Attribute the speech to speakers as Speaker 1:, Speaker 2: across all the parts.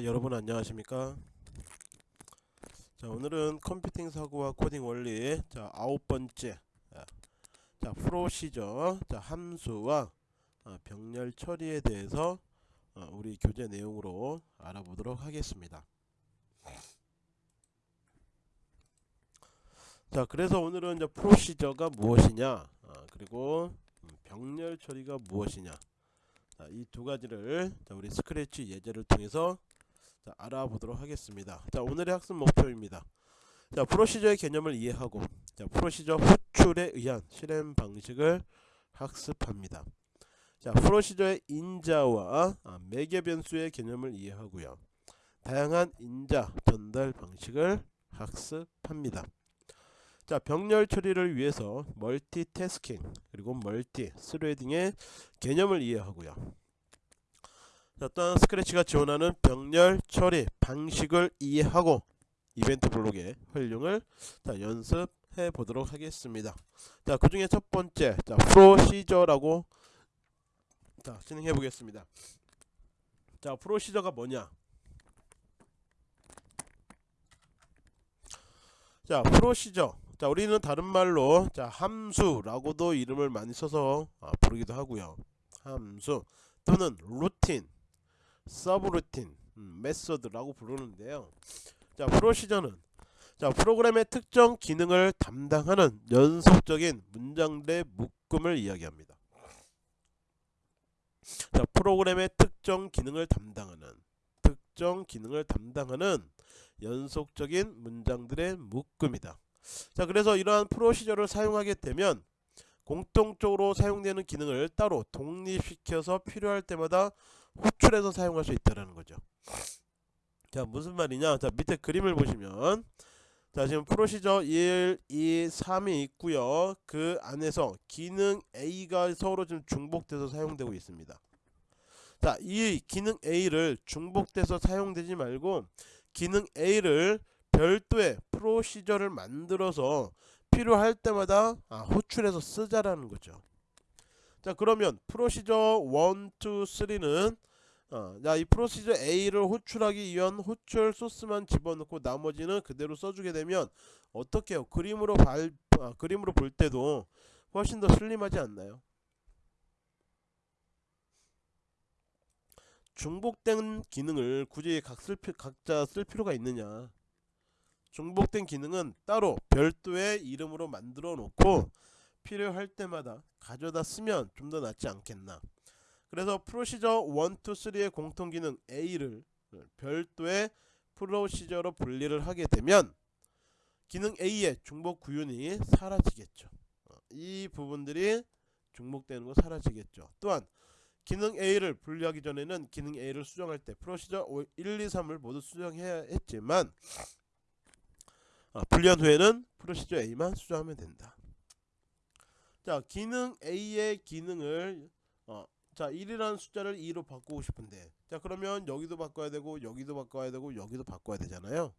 Speaker 1: 자 여러분 안녕하십니까? 자 오늘은 컴퓨팅 사고와 코딩 원리 자 아홉 번째 자 프로시저 자 함수와 어, 병렬 처리에 대해서 어, 우리 교재 내용으로 알아보도록 하겠습니다. 자 그래서 오늘은 이제 프로시저가 무엇이냐? 어, 그리고 음, 병렬 처리가 무엇이냐? 이 두 가지를 우리 스크래치 예제를 통해서 자, 알아보도록 하겠습니다. 자, 오늘의 학습 목표입니다. 자, 프로시저의 개념을 이해하고 자, 프로시저 호출에 의한 실행 방식을 학습합니다. 자, 프로시저의 인자와 아, 매개 변수의 개념을 이해하고요. 다양한 인자 전달 방식을 학습합니다. 자, 병렬 처리를 위해서 멀티태스킹 그리고 multi threading의 개념을 이해하고요. 자, 또한 스크래치가 지원하는 병렬 처리 방식을 이해하고 이벤트 블록의 활용을 자, 연습해 보도록 하겠습니다. 자, 그 중에 첫 번째, 자, 프로시저라고 자, 진행해 보겠습니다. 자, 프로시저가 뭐냐? 자, procedure. 자, 우리는 다른 말로 자, 함수라고도 이름을 많이 써서 아, 부르기도 하고요. 함수 또는 루틴 subroutine 음, method라고 부르는데요. 자 procedure는 자 프로그램의 특정 기능을 담당하는 연속적인 문장들의 묶음을 이야기합니다. 자 프로그램의 특정 기능을 담당하는 특정 기능을 담당하는 연속적인 문장들의 묶음이다. 자 그래서 이러한 프로시저를 사용하게 되면 공통적으로 사용되는 기능을 따로 독립시켜서 필요할 때마다 호출해서 사용할 수 있다는 거죠. 자 무슨 말이냐? 자 밑에 그림을 보시면 자 지금 프로시저 1, 2, 3이 있고요. 그 안에서 기능 A가 서로 지금 중복돼서 사용되고 있습니다. 자 이 기능 A를 중복돼서 사용되지 말고 기능 A를 별도의 프로시저를 만들어서 필요할 때마다 아, 호출해서 쓰자라는 거죠 자 그러면 프로시저 1, 2, 3는 어, 이 프로시저 A를 호출하기 위한 호출 소스만 집어넣고 나머지는 그대로 써주게 되면 어떻게 해요? 그림으로 발, 아, 그림으로 볼 때도 훨씬 더 슬림하지 않나요? 중복된 기능을 굳이 각 쓸, 각자 쓸 필요가 있느냐 중복된 기능은 따로 별도의 이름으로 만들어 놓고 필요할 때마다 가져다 쓰면 좀 더 낫지 않겠나. 그래서 프로시저 1, 2, 3의 공통기능 A를 별도의 프로시저로 분리를 하게 되면 기능 A의 중복 구윤이 사라지겠죠. 어, 이 부분들이 중복되는 거 사라지겠죠. 또한 기능 A를 분리하기 전에는 기능 A를 수정할 때 프로시저 1, 2, 3을 모두 수정해야 했지만 어, 분리한 후에는 프로시저 A만 수정하면 된다 자 기능 A의 기능을 어, 자 1이라는 숫자를 2로 바꾸고 싶은데. 자 그러면 여기도 바꿔야 되고 여기도 바꿔야 되고 여기도 바꿔야 되잖아요.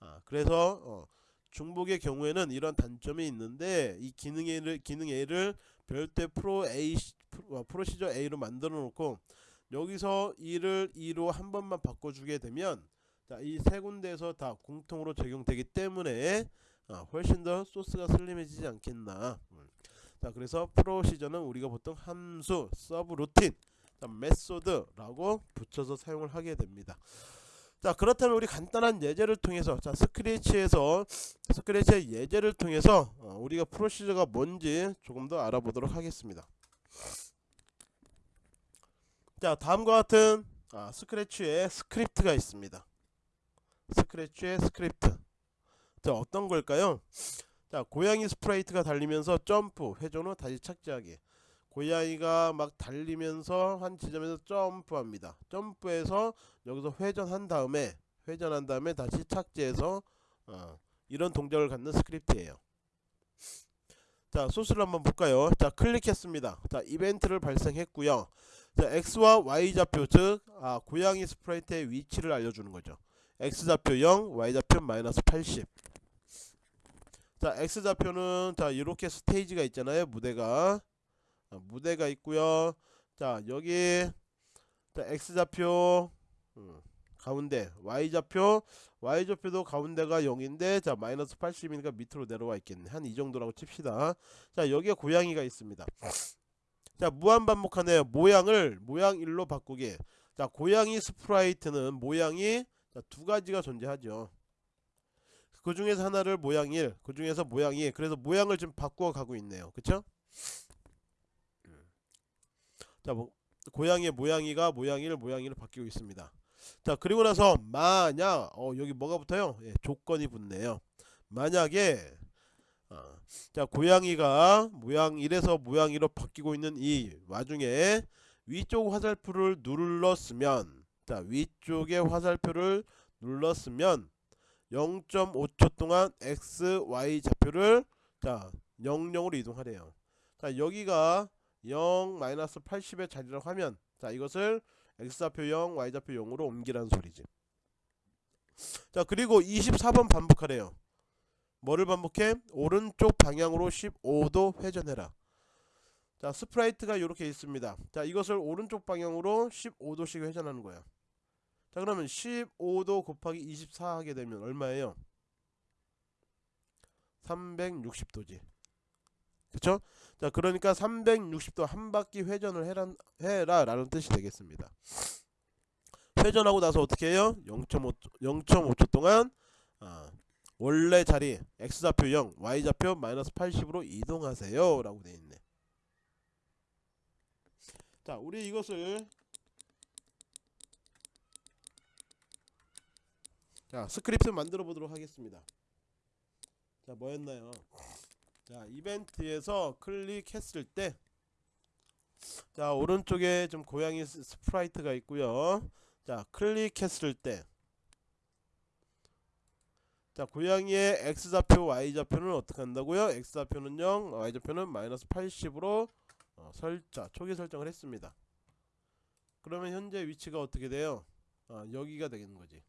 Speaker 1: 아 그래서 어, 중복의 경우에는 이런 단점이 있는데 이 기능 A를 기능 A를 별도의 pro- A 어, procedure A로 만들어 놓고 여기서 2를 2로 한 번만 바꿔주게 되면 자 이 세 군데에서 다 공통으로 적용되기 때문에 어, 훨씬 더 소스가 슬림해지지 않겠나. 음. 자 그래서 procedure는 우리가 보통 함수, subroutine, method라고 붙여서 사용을 하게 됩니다. 자 그렇다면 우리 간단한 예제를 통해서 자 Scratch에서 Scratch의 예제를 통해서 어, 우리가 procedure가 뭔지 조금 더 알아보도록 하겠습니다. 자 다음과 같은 아, Scratch에 스크립트가 있습니다. Scratch의 스크립트 자 어떤 걸까요? 자 고양이 sprite가 달리면서 점프 회전 후 다시 착지하기. 고양이가 막 달리면서 한 지점에서 점프합니다. 점프해서 여기서 회전한 다음에 회전한 다음에 다시 착지해서 어, 이런 동작을 갖는 스크립트예요. 자 소스를 한번 볼까요? 자 클릭했습니다. 자 이벤트를 발생했고요. 자 x와 y좌표 즉 아, 고양이 sprite의 위치를 알려주는 거죠. X좌표 0 y좌표 마이너스 80 자 x좌표는 자 이렇게 스테이지가 있잖아요 무대가. 아, 무대가 있고요. 자 여기 자 x좌표 음, 가운데 y좌표. Y좌표도 가운데가 0인데 자 마이너스 80이니까 밑으로 내려와 있겠네. 한 이 정도라고 칩시다. 자 여기에 고양이가 있습니다. 자 무한 반복하네요. 모양을 모양 1로 바꾸게 자 고양이 sprite는 모양이 자, 두 가지가 존재하죠 그 중에서 하나를 모양 1, 그 중에서 모양 2. 그래서 모양을 좀 바꾸어 가고 있네요. 그쵸? 자, 뭐, 고양이의 모양이가 모양 1, 모양 2를 바뀌고 있습니다. 자, 그리고 나서 만약 어, 여기 뭐가 붙어요? 예, 조건이 붙네요. 만약에 어, 자, 고양이가 모양 1에서 모양 2로 바뀌고 있는 이 와중에 위쪽 화살표를 눌렀으면 자, 위쪽의 화살표를 눌렀으면 0.5초 동안 x, y 좌표를 자 00으로 이동하래요. 자 여기가 0 마이너스 80의 자리라고 하면 자 이것을 x 좌표 0, y 좌표 0으로 옮기라는 소리지. 자 그리고 24번 반복하래요. 뭐를 반복해? 오른쪽 방향으로 15도 회전해라. 자 sprite가 이렇게 있습니다. 자 이것을 오른쪽 방향으로 15도씩 회전하는 거야. 자 그러면 15도 곱하기 24 하게 되면 얼마예요? 360도지 그쵸? 자 그러니까 360도 한 바퀴 회전을 해라, 해라 라는 뜻이 되겠습니다 회전하고 나서 어떻게 해요? 0.5, 0.5초 동안 아, 원래 자리 x좌표 0 y좌표 마이너스 80으로 이동하세요 라고 되어있네 자 우리 이것을 자 스크립트 만들어 보도록 하겠습니다. 자 뭐였나요? 자 이벤트에서 클릭했을 때 자 오른쪽에 좀 고양이 s- sprite가 있고요. 자 클릭했을 때 자 고양이의 x좌표 y좌표는 어떻게 한다고요? X좌표는 0 y좌표는 마이너스 80으로 어, 설자 초기 설정을 했습니다. 그러면 현재 위치가 어떻게 돼요? 아, 여기가 되겠는 거지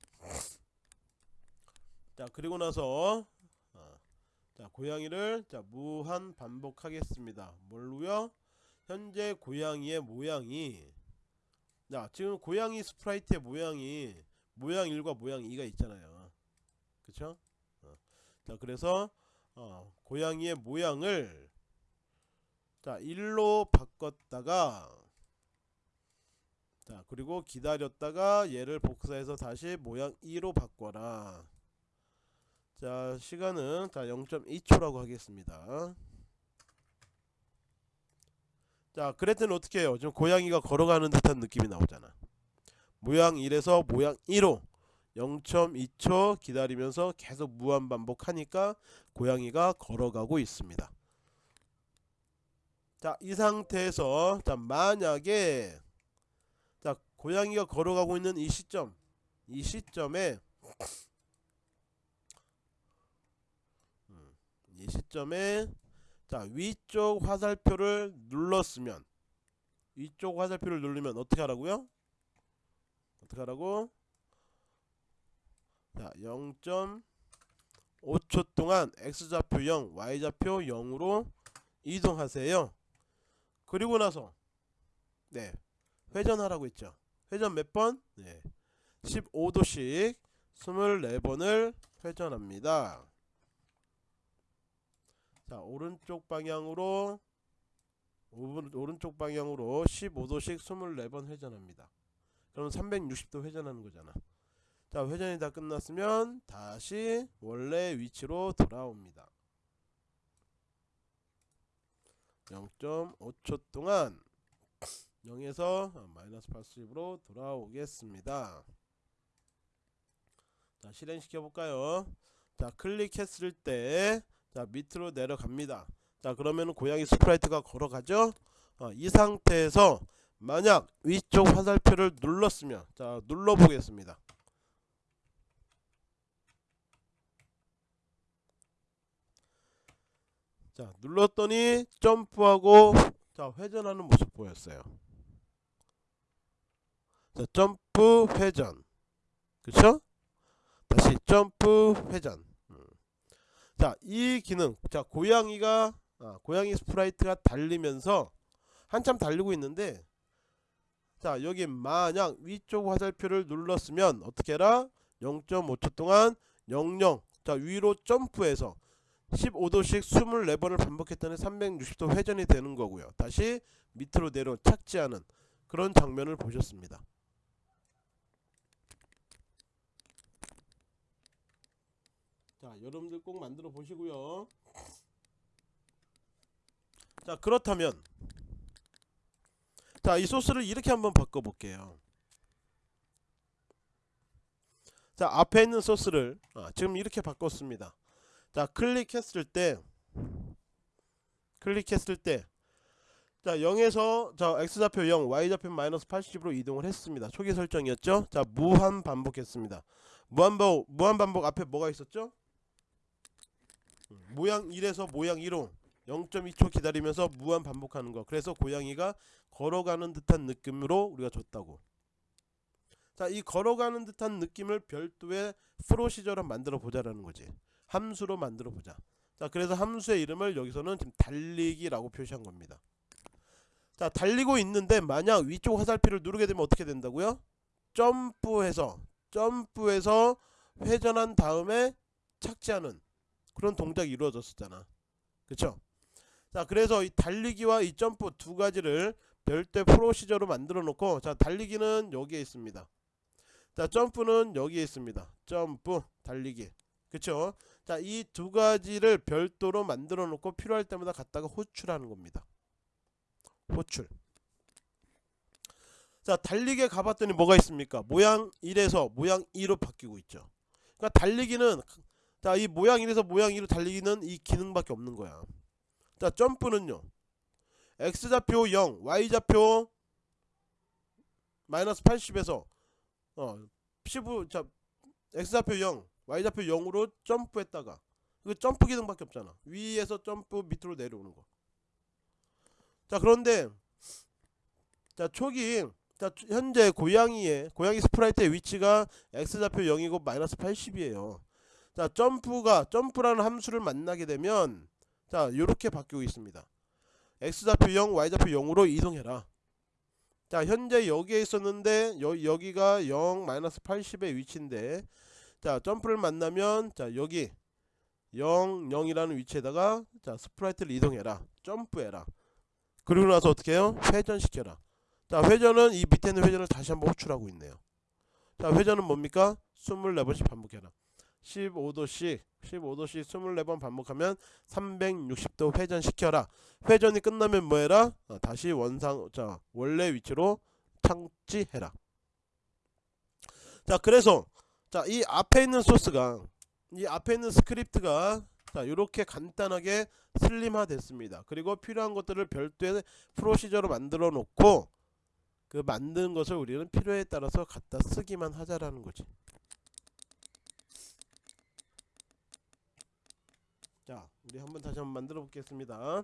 Speaker 1: 자 그리고 나서 어, 자 고양이를 자 무한 반복하겠습니다. 뭘로요? 현재 고양이의 모양이 자 지금 고양이 스프라이트의 모양이 모양 1과 모양 2가 있잖아요. 그쵸? 어, 자 그래서 어, 고양이의 모양을 자 1로 바꿨다가 자 그리고 기다렸다가 얘를 복사해서 다시 모양 2로 바꿔라 자 시간은 자 0.2초라고 하겠습니다. 자 그랬더니 어떻게 해요? 지금 고양이가 걸어가는 듯한 느낌이 나오잖아. 모양 1에서 모양 2로 0.2초 기다리면서 계속 무한 반복하니까 고양이가 걸어가고 있습니다. 자 이 상태에서 자 만약에 자 고양이가 걸어가고 있는 이 시점 이 시점에 이 시점에 자 위쪽 화살표를 눌렀으면 위쪽 화살표를 누르면 어떻게 하라고요? 어떻게 하라고? 자 0.5초 동안 x좌표 0 y좌표 0으로 이동하세요 그리고 나서 네 회전하라고 했죠 회전 몇 번? 네 15도씩 24번을 회전합니다 자 오른쪽 방향으로 오른, 오른쪽 방향으로 15도씩 24번 회전합니다. 그럼 360도 회전하는 거잖아. 자 회전이 다 끝났으면 다시 원래 위치로 돌아옵니다. 0.5초 동안 0에서 마이너스 80으로 돌아오겠습니다. 자 실행시켜 볼까요? 자 클릭했을 때 자 밑으로 내려갑니다. 자 그러면 고양이 sprite가 걸어가죠? 어, 이 상태에서 만약 위쪽 화살표를 눌렀으면 자 눌러 보겠습니다. 자 눌렀더니 점프하고 자 회전하는 모습 보였어요. 자 점프 회전. 그쵸? 다시 점프 회전 자 이 기능 자 고양이가 아, 고양이 sprite가 달리면서 한참 달리고 있는데 자 여기 만약 위쪽 화살표를 눌렀으면 어떻게 해라 0.5초 동안 00. 자 위로 점프해서 15도씩 24번을 반복했더니 360도 회전이 되는 거고요. 다시 밑으로 내려 착지하는 그런 장면을 보셨습니다. 자 여러분들 꼭 만들어 보시고요. 자 그렇다면 자 이 소스를 이렇게 한번 바꿔 볼게요. 자 앞에 있는 소스를 아, 지금 이렇게 바꿨습니다. 자 클릭했을 때 클릭했을 때 자 0에서 자 x좌표 0 y좌표 마이너스 80으로 이동을 했습니다. 초기 설정이었죠? 자 무한 반복했습니다. 무한 반복 무한 반복 앞에 뭐가 있었죠? 음, 모양 1에서 모양 1로 0.2초 기다리면서 무한 반복하는 거 그래서 고양이가 걸어가는 듯한 느낌으로 우리가 줬다고 자, 이 걸어가는 듯한 느낌을 별도의 프로시저로 만들어 보자라는 거지. 함수로 만들어 보자. 자, 그래서 함수의 이름을 여기서는 지금 달리기라고 표시한 겁니다. 자, 달리고 있는데 만약 위쪽 화살표를 누르게 되면 어떻게 된다고요? 점프해서 점프해서 회전한 다음에 착지하는 그런 동작이 이루어졌었잖아. 그쵸? 자, 그래서 이 달리기와 이 점프 두 가지를 별도의 프로시저로 만들어 놓고 자, 달리기는 여기에 있습니다. 자 점프는 여기에 있습니다. 점프 달리기. 그쵸? 자이 두 가지를 별도로 만들어 놓고 필요할 때마다 갖다가 호출하는 겁니다. 호출. 자 달리기에 가봤더니 뭐가 있습니까? 모양 1에서 모양 2로 바뀌고 있죠. 그러니까 달리기는 자 이 모양 1에서 모양 2로 달리기는 이 기능밖에 없는 거야. 자 점프는요. X좌표 0 y좌표 마이너스 80에서 어 15, 자 x좌표 0 y좌표 0으로 점프했다가 그 점프 기능밖에 없잖아. 위에서 점프 밑으로 내려오는 거 자 그런데 자 초기 자 현재 고양이의 고양이 sprite의 위치가 x좌표 0이고 마이너스 80이에요 자 점프가 점프라는 함수를 만나게 되면 자 요렇게 바뀌고 있습니다. X좌표 0 y좌표 0으로 이동해라. 자 현재 여기에 있었는데 여, 여기가 0 마이너스 80의 위치인데 자 점프를 만나면 자 여기 0 0이라는 위치에다가 자 sprite를 이동해라. 점프해라. 그리고 나서 어떻게 해요? 회전시켜라. 자 회전은 이 밑에 있는 회전을 다시 한번 호출하고 있네요. 자 회전은 뭡니까? 24번씩 반복해라 15도씩 15도씩 24번 반복하면 360도 회전시켜라. 회전이 끝나면 뭐해라? 어, 다시 원상 자 원래 위치로 착지해라. 자 그래서 자 이 앞에 있는 소스가 이 앞에 있는 스크립트가 자 이렇게 간단하게 슬림화 됐습니다. 그리고 필요한 것들을 별도의 procedure로 만들어 놓고 그 만든 것을 우리는 필요에 따라서 갖다 쓰기만 하자라는 거지 자 우리 한번 다시 한번 만들어 보겠습니다.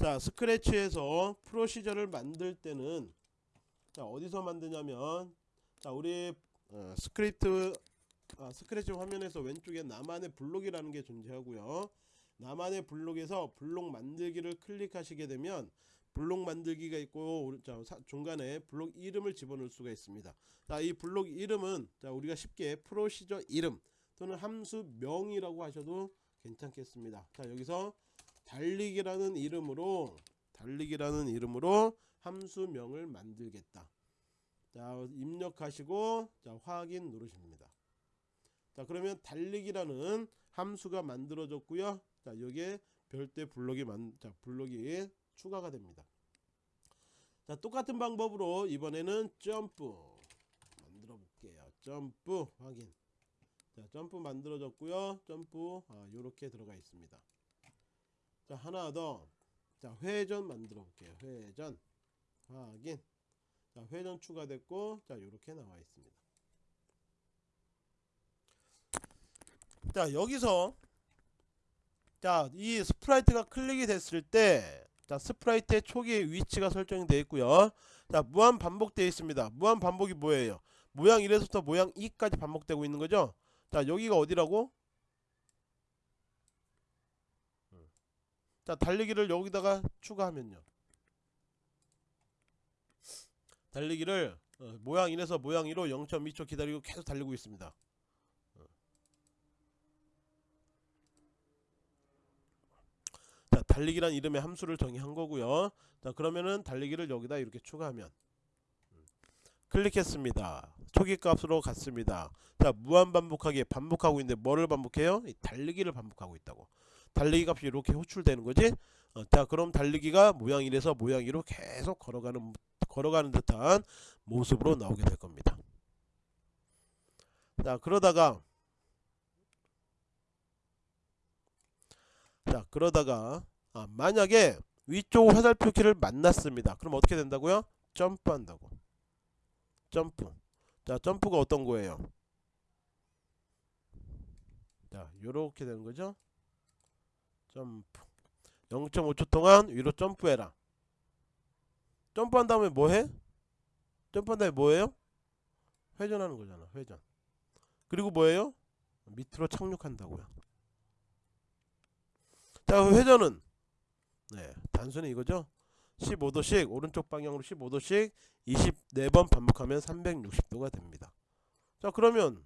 Speaker 1: 자 Scratch에서 procedure를 만들 때는 자 어디서 만드냐면 자 우리 어, 스크립트 아, 스크래치 화면에서 왼쪽에 나만의 블록이라는 게 존재하고요. 나만의 블록에서 블록 만들기를 클릭하시게 되면 블록 만들기가 있고 자, 중간에 블록 이름을 집어넣을 수가 있습니다. 자 이 블록 이름은 자 우리가 쉽게 procedure 이름 또는 함수 명이라고 하셔도 괜찮겠습니다. 자 여기서 달리기라는 이름으로 달리기라는 이름으로 함수명을 만들겠다. 자 입력하시고 자 확인 누르십니다. 자 그러면 달리기라는 함수가 만들어졌고요. 자 여기에 별도의 블록이 만, 자 블록이 추가가 됩니다. 자 똑같은 방법으로 이번에는 점프 만들어 볼게요. 점프 확인. 자 점프 만들어졌고요. 점프 아, 요렇게 들어가 있습니다. 자 하나 더 자 회전 만들어 볼게요. 회전. 확인. 자 회전 추가됐고 자 요렇게 나와 있습니다. 자 여기서 자 이 sprite가 클릭이 됐을 때 자 sprite의 초기 위치가 설정이 되어 있고요. 자 무한 반복되어 있습니다. 무한 반복이 뭐예요? 모양 1에서부터 모양 2까지 반복되고 있는 거죠 자 여기가 어디라고? 자 달리기를 여기다가 추가하면요 달리기를 어, 모양 1에서 모양 2로 0.2초 기다리고 계속 달리고 있습니다. 어. 자, 달리기란 이름의 함수를 정의한 거고요. 자, 그러면은 달리기를 여기다 이렇게 추가하면 음. 클릭했습니다. 초기 값으로 갔습니다. 자, 무한 반복하기 반복하고 있는데 뭐를 반복해요? 이 달리기를 반복하고 있다고. 달리기 값이 이렇게 호출되는 거지. 어, 자, 그럼 달리기가 모양 1에서 모양 2로 계속 걸어가는 걸어가는 듯한 모습으로 나오게 될 겁니다. 자, 그러다가 자, 그러다가 아, 만약에 위쪽 화살표 키를 만났습니다. 그럼 어떻게 된다고요? 점프한다고. 점프. 자, 점프가 어떤 거예요? 자, 요렇게 되는 거죠? 점프. 0.5초 동안 위로 점프해라. 점프한 다음에 뭐 해? 점프한 다음에 뭐예요? 회전하는 거잖아. 회전. 그리고 뭐예요? 밑으로 착륙한다고요. 자, 그 회전은 네, 단순히 이거죠. 15도씩 오른쪽 방향으로 15도씩 24번 반복하면 360도가 됩니다. 자, 그러면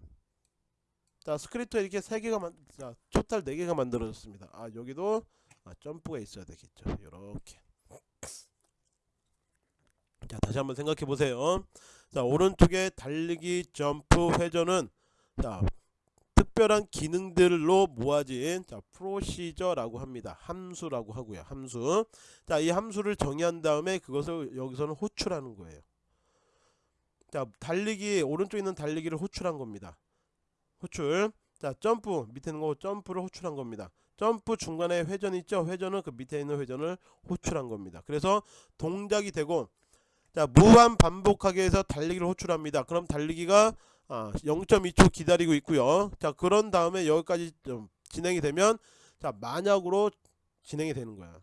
Speaker 1: 자, 스크립트 이렇게 세 개가 만 자, total 네 개가 만들어졌습니다. 아, 여기도 아, 점프가 있어야 되겠죠. 이렇게. 자, 다시 한번 생각해 보세요. 자, 오른쪽에 달리기, 점프, 회전은 자, 특별한 기능들로 모아진 자, 프로시저라고 합니다. 함수라고 하고요. 함수. 자, 이 함수를 정의한 다음에 그것을 여기서는 호출하는 거예요. 자, 달리기 오른쪽에 있는 달리기를 호출한 겁니다. 호출. 자, 점프 밑에 있는 거 점프를 호출한 겁니다. 점프 중간에 회전 있죠? 회전은 그 밑에 있는 회전을 호출한 겁니다. 그래서 동작이 되고 자, 무한 반복하게 해서 달리기를 호출합니다. 그럼 달리기가 아, 0.2초 기다리고 있고요. 자, 그런 다음에 여기까지 좀 진행이 되면 자, 만약으로 진행이 되는 거야.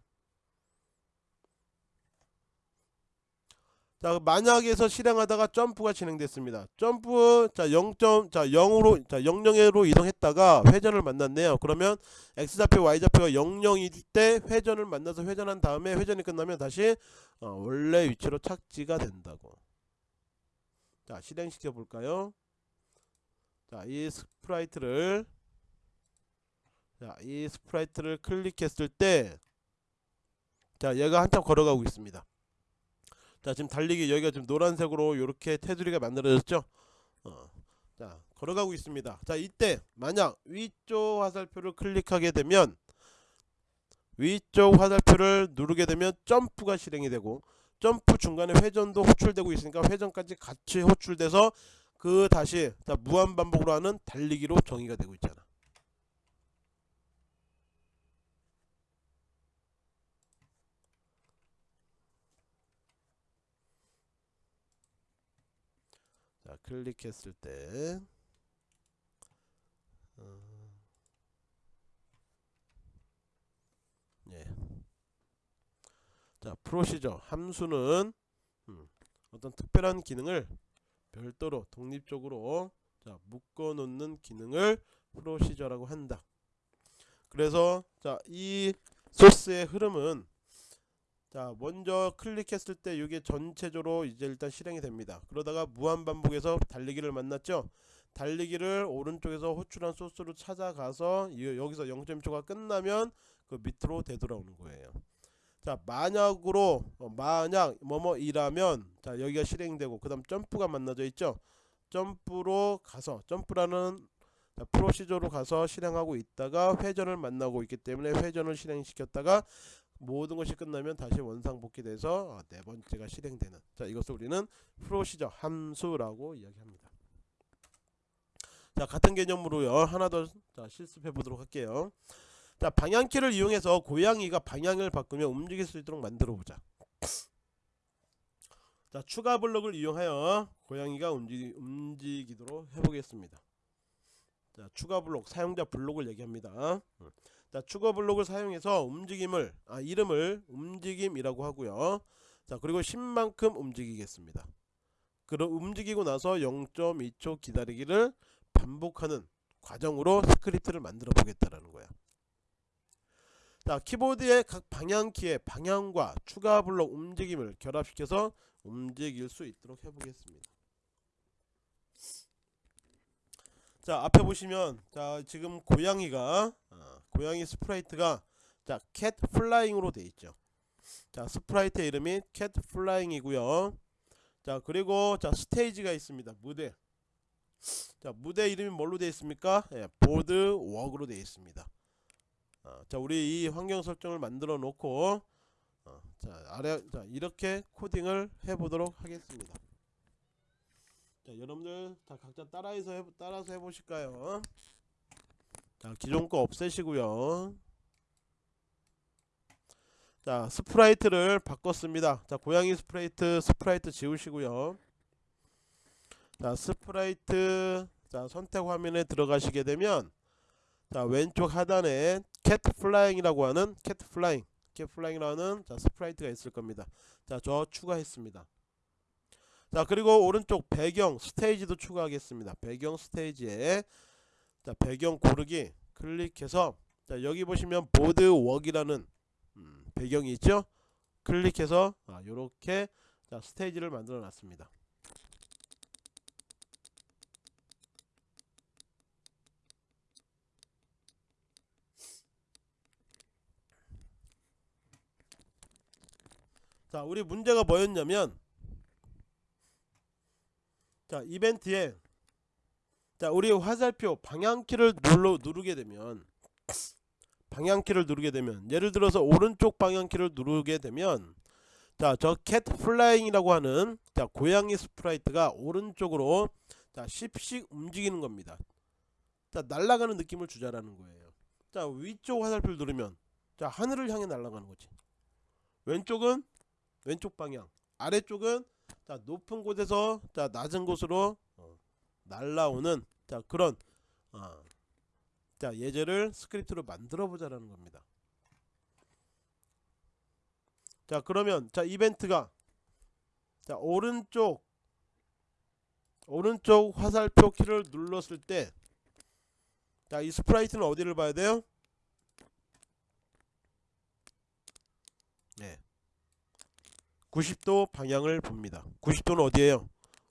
Speaker 1: 자, 만약에서 실행하다가 점프가 진행됐습니다. 점프 자, 0. 자, 0으로 자, 00으로 이동했다가 회전을 만났네요. 그러면 x 좌표 y 좌표가 00일 때 회전을 만나서 회전한 다음에 회전이 끝나면 다시 어, 원래 위치로 착지가 된다고. 자, 실행시켜 볼까요? 자, 이 sprite를 자, 이 sprite를 클릭했을 때 자, 얘가 한참 걸어가고 있습니다. 자, 지금 달리기 여기가 지금 노란색으로 이렇게 테두리가 만들어졌죠? 어. 자, 걸어가고 있습니다. 자, 이때 만약 위쪽 화살표를 클릭하게 되면 위쪽 화살표를 누르게 되면 점프가 실행이 되고 점프 중간에 회전도 호출되고 있으니까 회전까지 같이 호출돼서 그 다시 자, 무한 반복으로 하는 달리기로 정의가 되고 있잖아. 자, 클릭했을 때 어, 예. 자, 프로시저 함수는 음, 어떤 특별한 기능을 별도로 독립적으로 자, 묶어 놓는 기능을 프로시저라고 한다. 그래서 자, 이 소스의 흐름은 자, 먼저 클릭했을 때 이게 전체적으로 이제 일단 실행이 됩니다. 그러다가 무한 반복해서 달리기를 만났죠. 달리기를 오른쪽에서 호출한 소스로 찾아가서 여기서 0.1초가 끝나면 그 밑으로 되돌아오는 거예요. 자 만약으로 어, 만약 뭐뭐이라면 자 여기가 실행되고 그 다음 점프가 만나져 있죠? 점프로 가서 점프라는 자, 프로시저로 가서 실행하고 있다가 회전을 만나고 있기 때문에 회전을 실행시켰다가 모든 것이 끝나면 다시 원상복귀돼서 어, 네 번째가 실행되는. 자 이것을 우리는 프로시저 함수라고 이야기합니다. 자 같은 개념으로요. 하나 더 자, 실습해 보도록 할게요 자 방향키를 이용해서 고양이가 방향을 바꾸며 움직일 수 있도록 만들어 보자. 자 추가 블록을 이용하여 고양이가 움직, 움직이도록 해보겠습니다. 자 추가 블록 사용자 블록을 얘기합니다. 자 추가 블록을 사용해서 움직임을 아 이름을 움직임이라고 하고요. 자 그리고 10만큼 움직이겠습니다. 그럼 움직이고 나서 0.2초 기다리기를 반복하는 과정으로 스크립트를 만들어 보겠다라는 자 키보드의 각 방향키의 방향과 추가 블록 움직임을 결합시켜서 움직일 수 있도록 해보겠습니다. 자 앞에 보시면 자 지금 고양이가 아, 고양이 sprite가 자 Cat Flying으로 돼 있죠. 자 sprite의 이름이 Cat Flying이고요. 자 그리고 자 스테이지가 있습니다. 무대. 자 무대 이름이 뭘로 되어 있습니까? 예, Boardwalk로 되어 있습니다. 아, 자 우리 이 환경 설정을 만들어 놓고 어, 자 아래 자 이렇게 코딩을 해보도록 하겠습니다. 자 여러분들 다 각자 따라해서 해, 따라서 해보실까요? 자 기존 거 없애시고요. 자 sprite를 바꿨습니다. 자 고양이 sprite sprite 지우시고요. 자 sprite 자 선택 화면에 들어가시게 되면 자 왼쪽 하단에 Cat Flying이라고 하는 Cat Flying Cat Flying이라는 자 sprite가 있을 겁니다. 자 저 추가했습니다. 자 그리고 오른쪽 배경 스테이지도 추가하겠습니다. 배경 스테이지에 자 배경 고르기 클릭해서 자 여기 보시면 보드 웍이라는 음, 배경이 있죠. 클릭해서 아, 요렇게 자 스테이지를 만들어 놨습니다. 자 우리 문제가 뭐였냐면 자 이벤트에 자 우리 화살표 방향키를 눌러 누르게 되면 방향키를 누르게 되면 예를 들어서 오른쪽 방향키를 누르게 되면 자 저 Cat Flying이라고 하는 자 고양이 sprite가 오른쪽으로 자 10씩 움직이는 겁니다. 자 날아가는 느낌을 주자라는 거예요. 자 위쪽 화살표를 누르면 자 하늘을 향해 날아가는 거지. 왼쪽은 왼쪽 방향 아래쪽은 자 높은 곳에서 자 낮은 곳으로 어, 날라오는 자 그런 어, 자 예제를 스크립트로 만들어 보자라는 겁니다 자 그러면 자 이벤트가 자 오른쪽 오른쪽 화살표 키를 눌렀을 때 자 이 sprite는 어디를 봐야 돼요? 네 90도 방향을 봅니다. 90도는 어디에요?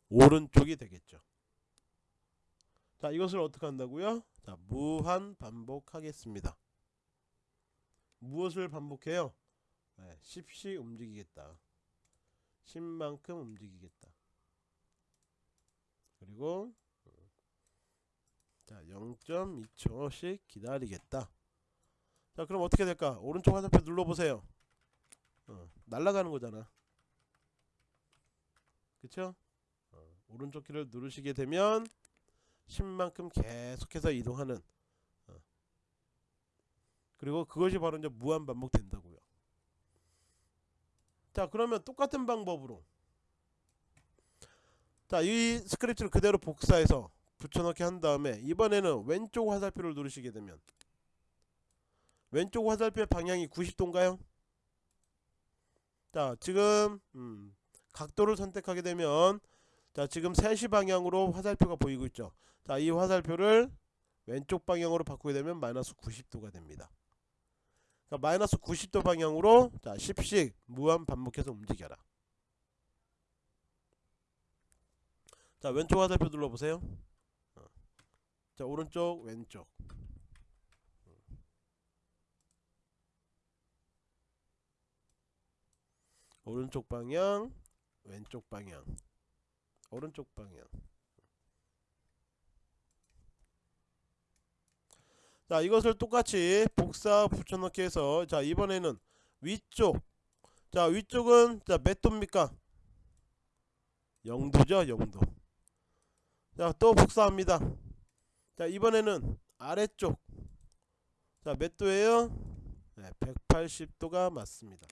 Speaker 1: 오른쪽이 되겠죠. 자, 이것을 어떻게 한다고요? 자, 무한 반복하겠습니다. 무엇을 반복해요? 네, 10씩 움직이겠다. 10만큼 움직이겠다. 그리고 자, 0.2초씩 기다리겠다. 자, 그럼 어떻게 될까? 오른쪽 화살표 눌러보세요. 어, 날아가는 거잖아. 그쵸? 어, 오른쪽 키를 누르시게 되면 10만큼 계속해서 이동하는 어. 그리고 그것이 바로 이제 무한 반복된다고요. 자 그러면 똑같은 방법으로 자 이 스크립트를 그대로 복사해서 붙여넣기 한 다음에 이번에는 왼쪽 화살표를 누르시게 되면 왼쪽 화살표의 방향이 90도인가요? 자 지금 음, 각도를 선택하게 되면 자 지금 3시 방향으로 화살표가 보이고 있죠. 자 이 화살표를 왼쪽 방향으로 바꾸게 되면 마이너스 90도가 됩니다. 그러니까 마이너스 90도 방향으로 자 10씩 무한 반복해서 움직여라. 자 왼쪽 화살표 눌러보세요. 어. 자 오른쪽 왼쪽. 오른쪽 방향 왼쪽 방향. 오른쪽 방향. 자 이것을 똑같이 복사 붙여넣기 해서 자 이번에는 위쪽. 자 위쪽은 자 몇 도입니까? 0도죠 0도 자 또 복사합니다. 자 이번에는 아래쪽. 자 몇 도에요? 네, 180도가 맞습니다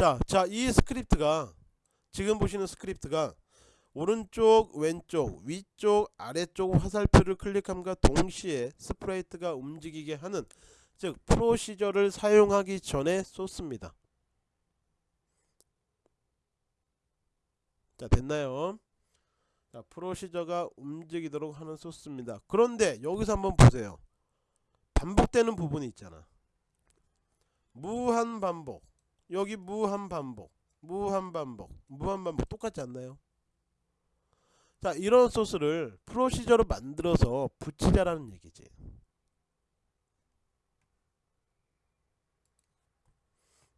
Speaker 1: 자, 자, 이 스크립트가 지금 보시는 스크립트가 오른쪽, 왼쪽, 위쪽, 아래쪽 화살표를 클릭함과 동시에 sprite가 움직이게 하는 즉 프로시저를 사용하기 전에 쏟습니다. 자, 됐나요? 자, 프로시저가 움직이도록 하는 소스입니다. 그런데 여기서 한번 보세요. 반복되는 부분이 있잖아. 무한 반복 여기 무한 반복 무한 반복 무한 반복 똑같지 않나요? 자 이런 소스를 프로시저로 만들어서 붙이자라는 얘기지.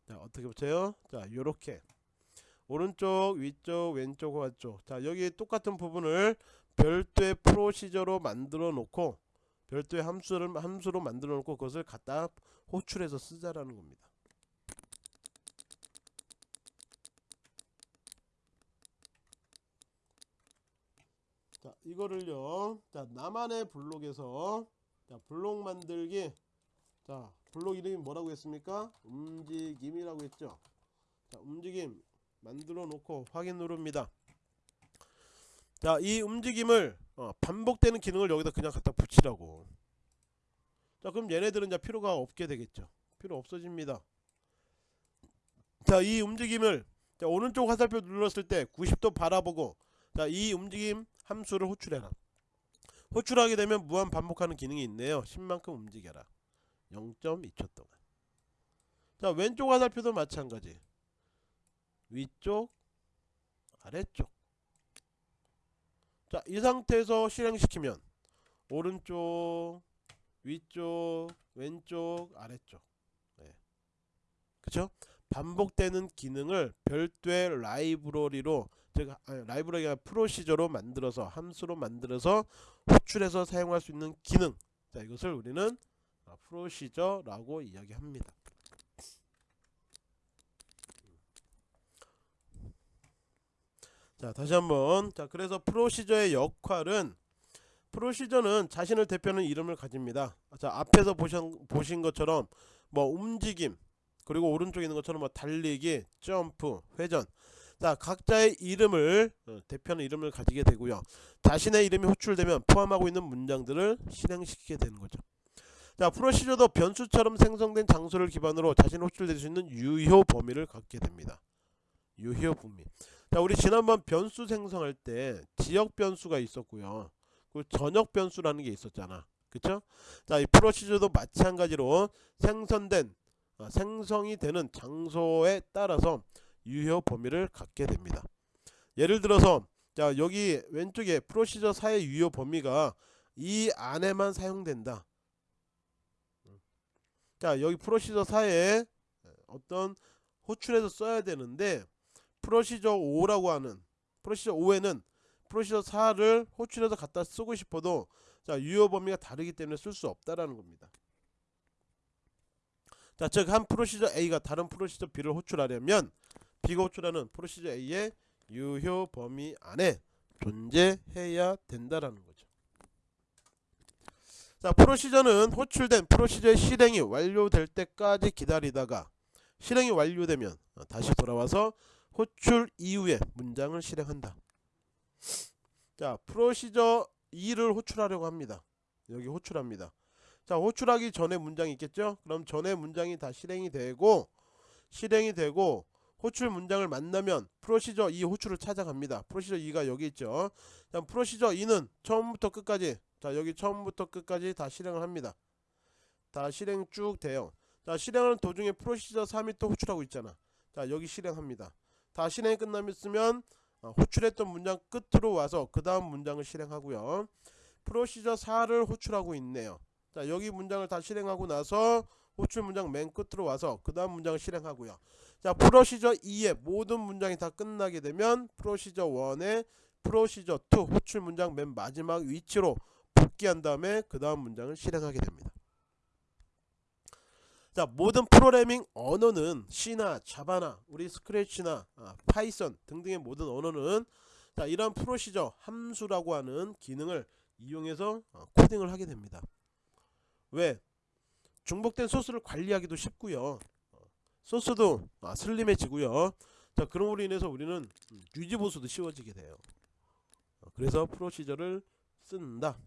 Speaker 1: 자 어떻게 붙여요? 자 요렇게. 오른쪽 위쪽 왼쪽 오른쪽. 자 여기 똑같은 부분을 별도의 프로시저로 만들어 놓고 별도의 함수를 함수로 만들어 놓고 그것을 갖다 호출해서 쓰자라는 겁니다 자 이거를요. 자 나만의 블록에서 자 블록 만들기. 자 블록 이름이 뭐라고 했습니까? 움직임이라고 했죠. 자 움직임 만들어 놓고 확인 누릅니다. 자 이 움직임을 어, 반복되는 기능을 여기다 그냥 갖다 붙이라고. 자 그럼 얘네들은 이제 필요가 없게 되겠죠. 필요 없어집니다. 자 이 움직임을 자, 오른쪽 화살표 눌렀을 때 90도 바라보고 자 이 움직임 함수를 호출해라. 호출하게 되면 무한 반복하는 기능이 있네요. 10만큼 움직여라. 0.2초 동안. 자 왼쪽 화살표도 마찬가지. 위쪽 아래쪽. 자 이 상태에서 실행시키면 오른쪽 위쪽 왼쪽 아래쪽. 네. 그쵸? 반복되는 기능을 별도의 라이브러리로 즉 아니, 라이브러리가 프로시저로 만들어서 함수로 만들어서 호출해서 사용할 수 있는 기능. 자 이것을 우리는 프로시저라고 이야기합니다. 자 다시 한번. 자 그래서 프로시저의 역할은 프로시저는 자신을 대표하는 이름을 가집니다. 자 앞에서 보신, 보신 것처럼 뭐 움직임 그리고 오른쪽에 있는 것처럼 뭐 달리기 점프 회전 자 각자의 이름을 어, 대표하는 이름을 가지게 되고요. 자신의 이름이 호출되면 포함하고 있는 문장들을 실행시키게 되는 거죠. 자 프로시저도 변수처럼 생성된 장소를 기반으로 자신 호출될 수 있는 유효 범위를 갖게 됩니다. 유효 범위. 자 우리 지난번 변수 생성할 때 지역 변수가 있었고요. 그 전역 변수라는 게 있었잖아. 그쵸? 자 이 프로시저도 마찬가지로 생성된 어, 생성이 되는 장소에 따라서 유효 범위를 갖게 됩니다. 예를 들어서 자 여기 왼쪽에 프로시저 사의 유효 범위가 이 안에만 사용된다. 자 여기 프로시저 사에 어떤 호출해서 써야 되는데 프로시저 5라고 하는 프로시저 5에는 procedure 4를 호출해서 갖다 쓰고 싶어도 자 유효 범위가 다르기 때문에 쓸 수 없다라는 겁니다. 자 즉 한 procedure A가 다른 procedure B를 호출하려면 호출하는 procedure A의 유효 범위 안에 존재해야 된다라는 거죠. 자 procedure는 호출된 procedure의 실행이 완료될 때까지 기다리다가 실행이 완료되면 다시 돌아와서 호출 이후에 문장을 실행한다. 자 프로시저 2를 호출하려고 합니다. 여기 호출합니다. 자 호출하기 전에 문장이 있겠죠? 그럼 전에 문장이 다 실행이 되고 실행이 되고 호출 문장을 만나면 프로시저 2 호출을 찾아갑니다. 프로시저 2가 여기 있죠. 자 프로시저 2는 처음부터 끝까지 자 여기 처음부터 끝까지 다 실행을 합니다. 다 실행 쭉 돼요. 자 실행하는 도중에 프로시저 3이 또 호출하고 있잖아. 자 여기 실행합니다. 다 실행이 끝나면 어, 호출했던 문장 끝으로 와서 그 다음 문장을 실행하고요. 프로시저 4를 호출하고 있네요 자 여기 문장을 다 실행하고 나서 호출 문장 맨 끝으로 와서 그 다음 문장을 실행하고요. 자 프로시저 2의 모든 문장이 다 끝나게 되면 프로시저 1의 프로시저 2 호출 문장 맨 마지막 위치로 복귀한 다음에 그 다음 문장을 실행하게 됩니다. 자 모든 프로그래밍 언어는 C나 자바나 우리 스크래치나 아, 파이썬 등등의 모든 언어는 자 이런 프로시저 함수라고 하는 기능을 이용해서 어, 코딩을 하게 됩니다 왜? 중복된 소스를 관리하기도 쉽고요. 어, 소스도 아, 슬림해지고요. 자 그럼으로 인해서 우리는 유지보수도 쉬워지게 돼요. 어, 그래서 프로시저를 쓴다